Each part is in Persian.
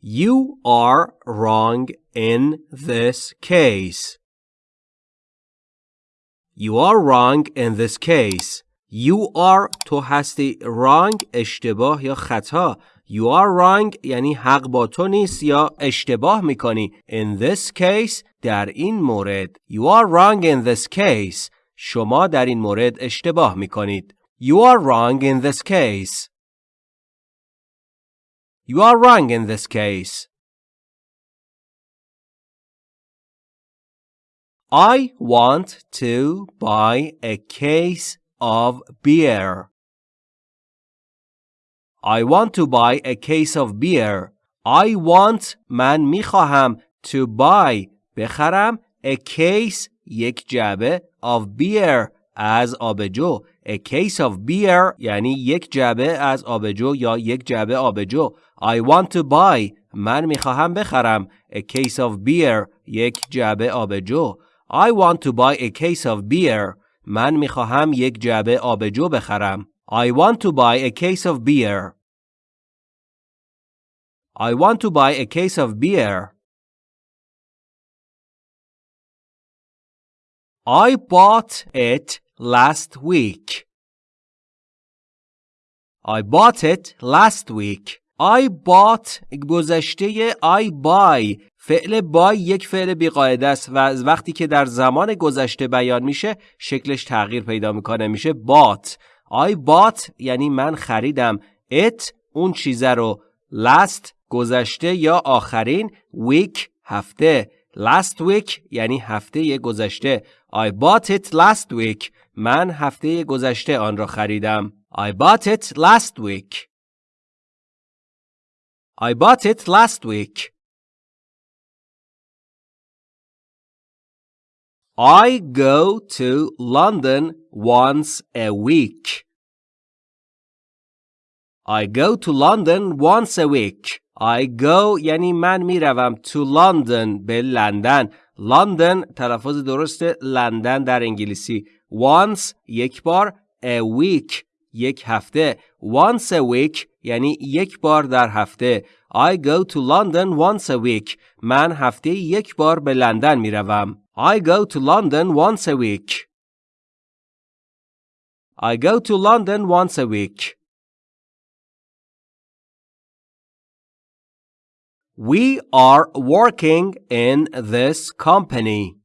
You are wrong in this case. You are wrong in this case. You are تو هستی wrong اشتباه یا خطا. You are wrong یعنی حق با تو نیست یا اشتباه میکنی. In this case در این مورد. You are wrong in this case. شما در این مورد اشتباه میکنید. You are wrong in this case. You are wrong in this case. I want to buy a case of beer. I want to buy a case of beer. I want من میخواهم to buy بخرم a case یک جعبه of beer از آبجو. A case of beer یعنی یک جعبه از آبجو یا یک جعبه آبجو. I want to buy من میخواهم بخرم a case of beer یک جعبه آبجو. I want to buy a case of beer. من میخواهم یک جعبه آبجو بخرم. I want to buy a case of beer. I want to buy a case of beer. I bought it last week. I bought it last week. I bought گذشته I buy. فعل buy یک فعل بیقاعده است و از وقتی که در زمان گذشته بیان میشه شکلش تغییر پیدا می‌کنه میشه bought. I bought یعنی من خریدم. It اون چیزه رو. Last گذشته یا آخرین week هفته. Last week یعنی هفته گذشته. I bought it last week من هفته گذشته آن را خریدم I bought it last week I bought it last week. I go to London once a week. I go to London once a week. I go یعنی من میروم to London به لندن. London تلفظ درست لندن در انگلیسی. Once یک بار a week یک هفته once a week یعنی یک بار در هفته I go to London once a week من هفته یک بار به لندن می روم I go to London once a week I go to London once a week We are working in this company.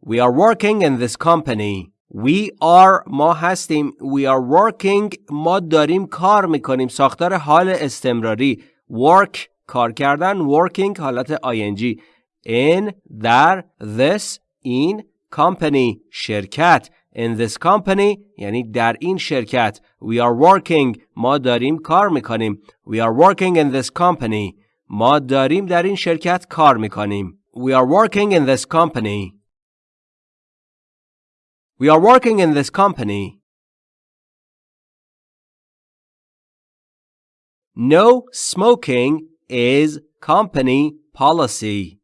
We are working in this company. We are ما هستیم We are working ما داریم کار میکنیم ساختار حال استمراری Work کار کردن Working حالت ing In در This این company شرکت In this company یعنی در این شرکت We are working ما داریم کار میکنیم We are working in this company ما داریم در این شرکت کار میکنیم We are working in this company We are working in this company. No smoking is company policy.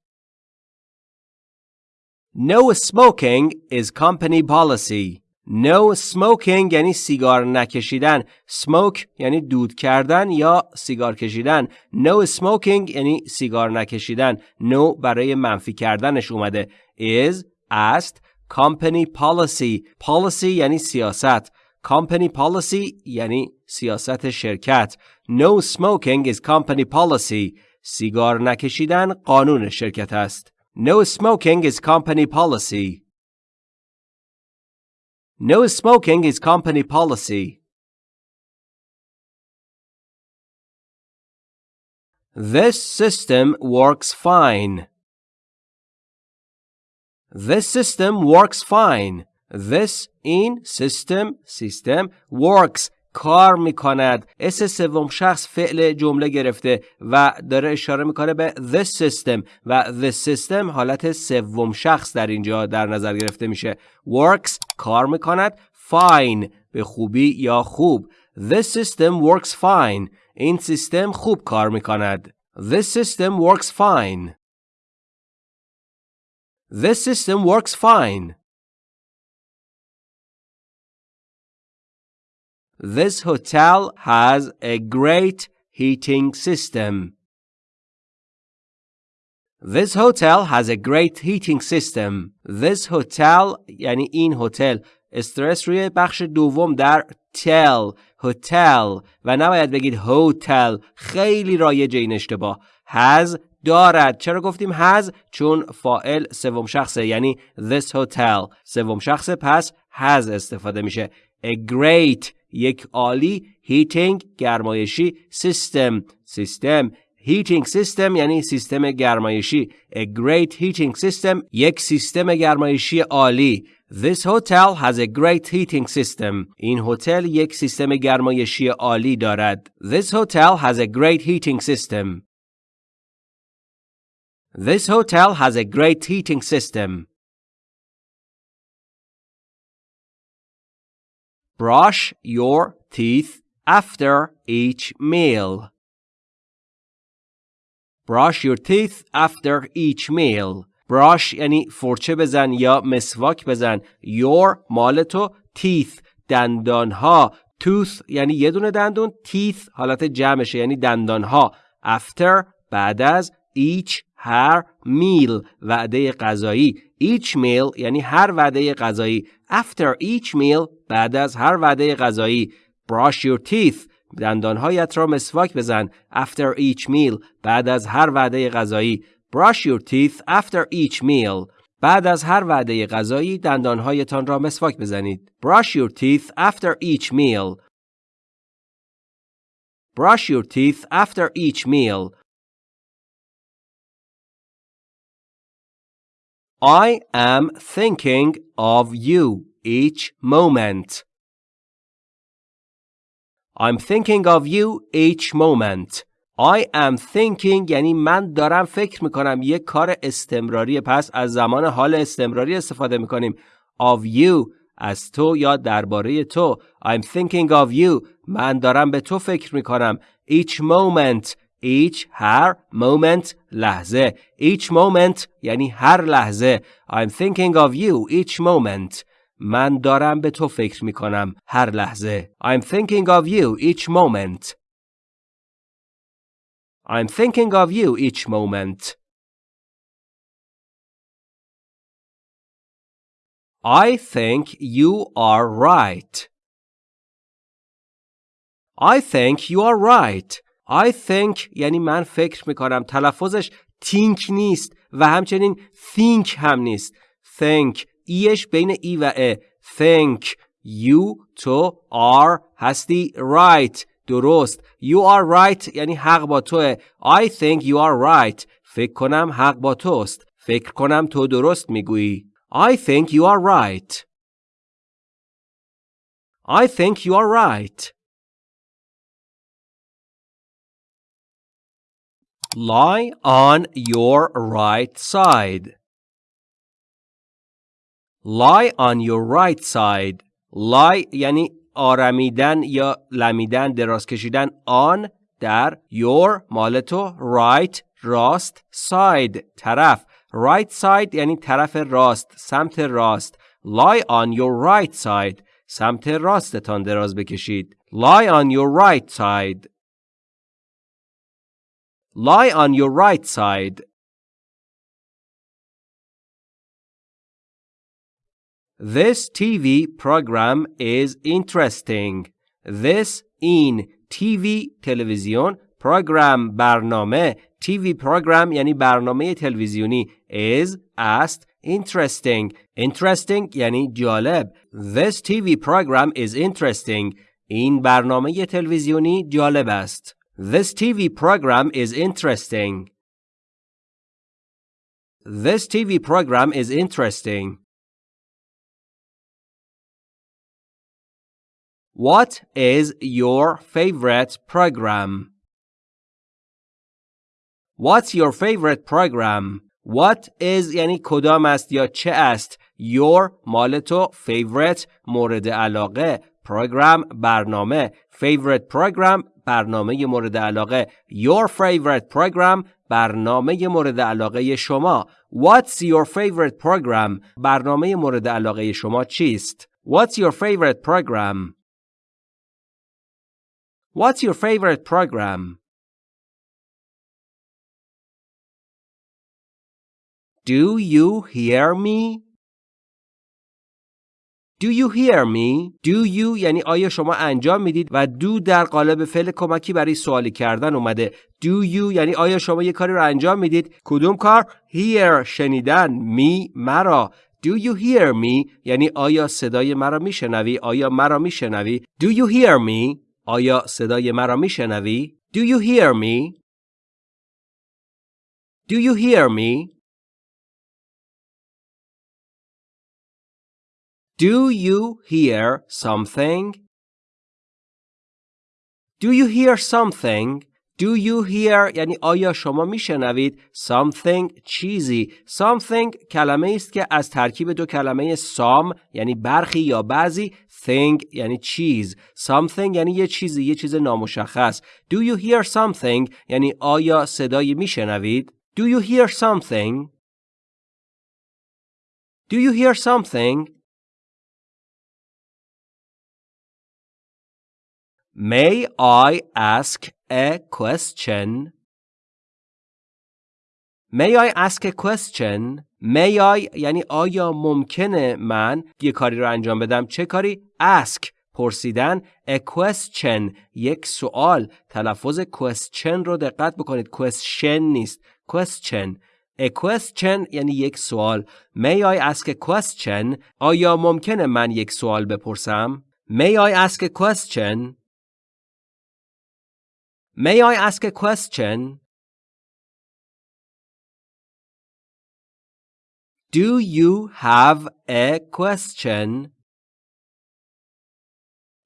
No smoking is company policy. No smoking یعنی سیگار نکشیدن. Smoke یعنی دود کردن یا سیگار کشیدن. No smoking یعنی سیگار نکشیدن. No برای منفی کردنش اومده. Is است company policy policy یعنی سیاست company policy یعنی سیاست شرکت no smoking is company policy سیگار نکشیدن قانون شرکت است No smoking is company policy. No smoking is company policy. This system works fine. This system works fine. This in system, system works کار می‌کند. اس سوم شخص فعل جمله گرفته و داره اشاره می‌کنه به this system و this system حالت سوم شخص در اینجا در نظر گرفته میشه. Works کار می‌کند. Fine به خوبی یا خوب. This system works fine. این سیستم خوب کار می‌کند. This system works fine. This system works fine. This hotel has a great heating system. This hotel has a great heating system. This hotel یعنی این هتل استرس روی بخش دوم در تل هتل و نباید بگید هتل خیلی رایج این اشتباه has دارد چرا گفتیم has چون فائل سوم شخصه یعنی this hotel سوم شخصه پس has استفاده میشه a great یک عالی heating گرمایشی system سیستم heating system یعنی سیستم گرمایشی a great heating system یک سیستم گرمایشی عالی This hotel has a great heating system. این هتل یک سیستم گرمایشی عالی دارد. This hotel has a great heating system. This hotel has a great heating system. Brush your teeth after each meal. Brush your teeth after each meal. Brush یعنی فرچه بزن یا مسواک بزن. Your مال تو teeth دندان ها. Tooth یعنی یه دونه دندون. Teeth حالت جمعشه یعنی دندان ها. After بعد از each هر meal وعده غذایی each meal یعنی هر وعده غذایی after each meal بعد از هر وعده غذایی brush your teeth دندانهایت را مسواک بزن after each meal بعد از هر وعده غذایی brush your teeth after each meal بعد از هر وعده غذایی دندانهایتان را مسواک بزنید brush your teeth after each meal brush your teeth after each meal I am thinking of you each moment. I'm thinking of you each moment. I am thinking یعنی من دارم فکر می‌کنم یک کار استمراری پس از زمان حال استمراری استفاده می‌کنیم of you از تو یا درباره تو I'm thinking of you من دارم به تو فکر می‌کنم each moment each هر moment لحظه each moment یعنی هر لحظه I'm thinking of you each moment من دارم به تو فکر می کنم هر لحظه I'm thinking of you each moment I'm thinking of you each moment I think you are right I think you are right I think یعنی من فکر می‌کنم. تلفظش think نیست و همچنین think هم نیست. Think ایش بین ای و ا. Think you تو are هستی right. درست. You are right یعنی حق با توه. I think you are right. فکر کنم حق با توست. فکر کنم تو درست می‌گویی. I think you are right. I think you are right. Lie on your right side. Lie on your right side. Lie یعنی آرمیدن یا لمیدن دراز کشیدن on در your مال right راست side طرف right side یعنی طرف راست سمت راست lie on your right side سمت راستتان دراز بکشید lie on your right side Lie on your right side. This TV program is interesting. This in TV تلویزیون program برنامه TV program یعنی برنامه تلویزیونی is است interesting interesting یعنی جالب This TV program is interesting این برنامه تلویزیونی جالب است This TV program is interesting. This TV program is interesting. What is your favorite program? What's your favorite program? What is یعنی کدام است یا چه است Your مال تو favorite مورد علاقه program برنامه favorite program برنامه مورد علاقه your favorite program برنامه مورد علاقه شما what's your favorite program برنامه مورد علاقه شما چیست what's your favorite program what's your favorite program Do you hear me? Do you hear me? Do you یعنی آیا شما انجام می‌دید و do در قالب فعل کمکی برای سوالی کردن اومده. Do you یعنی آیا شما یه کاری رو انجام می‌دید؟ کدوم کار؟ Hear شنیدن می مرا. Do you hear me؟ یعنی آیا صدای مرا میشنوی؟ آیا مرا میشنوی؟ Do you hear me؟ آیا صدای مرا میشنوی؟ Do you hear me؟ Do you hear me؟ Do you hear something? Do you hear something? Do you hear یعنی آیا شما میشنوید something چیزی something کلمه است که از ترکیب دو کلمه some یعنی برخی یا بعضی thing یعنی چیز something یعنی یه چیزی یه چیز نامشخص Do you hear something یعنی آیا صدایی میشنوید Do you hear something Do you hear something May I ask a question? May I ask a question? May I یعنی آیا ممکنه من یه کاری رو انجام بدم چه کاری؟ ask پرسیدن a question یک سوال تلفظ question رو دقت بکنید question نیست question A question یعنی یک سوال May I ask a question آیا ممکنه من یک سوال بپرسم؟ May I ask a question May I ask a question? Do you have a question?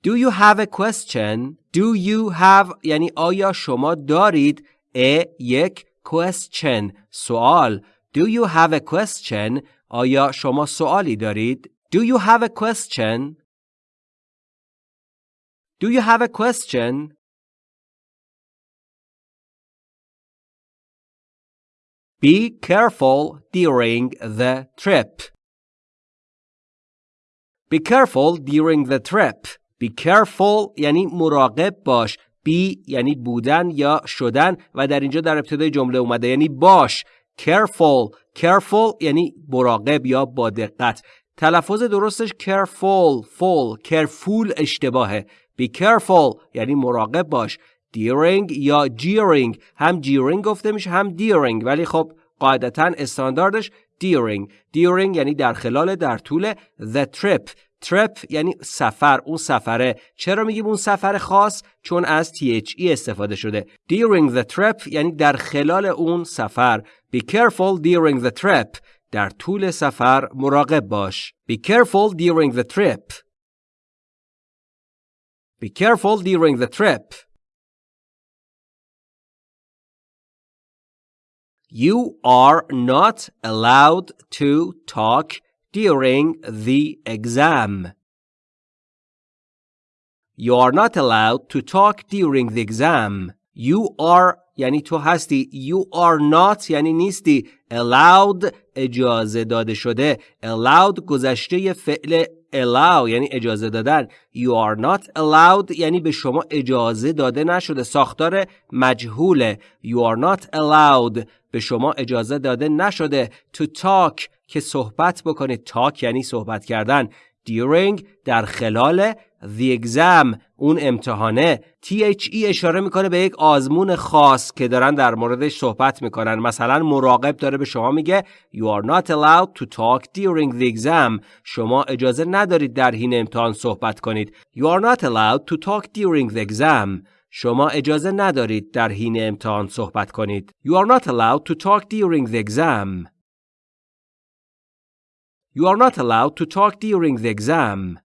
Do you have a question? Do you have یعنی آیا شما دارید a یک question سوال Do you have a question? آیا شما سوالی دارید؟ Do you have a question? Do you have a question? Be careful during the trip. Be careful during the trip. Be careful یعنی مراقب باش. Be یعنی بودن یا شدن و در اینجا در ابتدای جمله اومده یعنی باش. Careful. Careful یعنی مراقب یا با دقت. تلفظ درستش careful. Full. Careful اشتباهه. Be careful یعنی مراقب باش. دیرینگ یا جیرینگ هم جیرینگ گفته میشه هم دیرینگ ولی خب قاعدتا استانداردش دیرینگ دیرینگ یعنی در خلال در طول. The trip. Trip یعنی سفر اون سفره. چرا میگیم اون سفر خاص؟ چون از THE استفاده شده. دیرینگ the trip یعنی در خلال اون سفر. Be careful during the trip. در طول سفر مراقب باش. Be careful during the trip. Be careful during the trip. You are not allowed to talk during the exam. You are not allowed to talk during the exam. You are یعنی تو هستی. You are not یعنی نیستی. Allowed اجازه داده شده. Allowed گذشته فعل allow یعنی اجازه دادن you are not allowed یعنی به شما اجازه داده نشده ساختار مجهوله you are not allowed به شما اجازه داده نشده to talk که صحبت بکنید talk یعنی صحبت کردن. during در خلال the exam اون امتحانه. THE اشاره می‌کنه به یک آزمون خاص که دارن در موردش صحبت می‌کنن. مثلا مراقب داره به شما میگه You are not allowed to talk during the exam. شما اجازه ندارید در حین امتحان صحبت کنید. You are not allowed to talk during the exam. شما اجازه ندارید در حین امتحان صحبت کنید You are not allowed to talk during the exam You are not allowed to talk during the exam